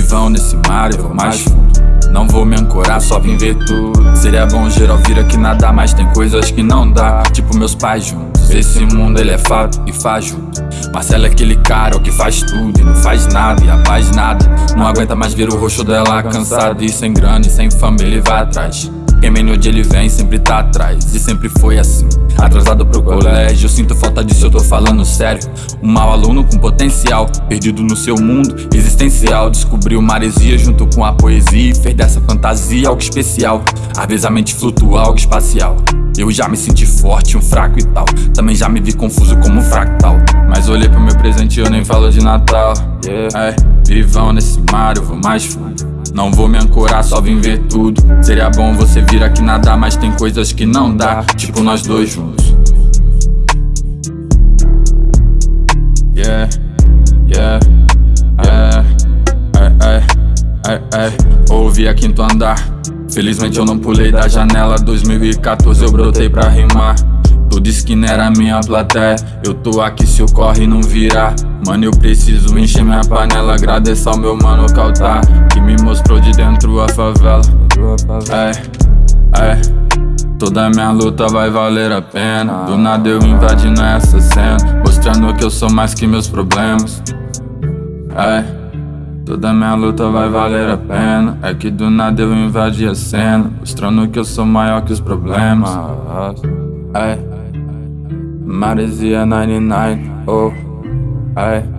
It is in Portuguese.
vivão nesse mar eu vou mais fundo. Não vou me ancorar, só vim ver tudo Seria bom geral vir aqui nada Mas tem coisas que não dá Tipo meus pais juntos. Esse mundo ele é fato e faz junto Marcelo é aquele cara que faz tudo E não faz nada e a paz nada. Não aguenta mais ver o rosto dela cansado E sem grana e sem fama ele vai atrás. Quem vem onde ele vem sempre tá atrás E sempre foi assim. Atrasado pro colégio Sinto falta disso, eu tô falando sério. Um mau aluno com potencial Perdido no seu mundo existencial. Descobriu maresia junto com a poesia E fez dessa fantasia algo especial. Às vezes a mente flutua algo espacial. Eu já me senti forte, um fraco e tal. Também já me vi confuso como um fractal. Mas olhei pro meu presente e eu nem falo de Natal. Yeah. é, Vivão nesse mar, eu vou mais fundo. Não vou me ancorar, só vim ver tudo. Seria bom você vir aqui nadar, mas tem coisas que não dá. Tipo nós dois juntos. Yeah, yeah, yeah. Ai, ai, ai, Ouvi a quinto andar. Felizmente eu não pulei da janela. 2014 eu brotei pra rimar Tu disse que não era minha plateia. Eu tô aqui se o corre não virar Mano, eu preciso encher minha panela Agradecer ao meu mano Caltar Que me mostrou de dentro a favela. É, é. Toda minha luta vai valer a pena. Do nada eu invadindo essa cena Mostrando que eu sou mais que meus problemas. É. Toda minha luta vai valer a pena. É que do nada eu invadi a cena Mostrando que eu sou maior que os problemas. É Marizia 99, oh, aye.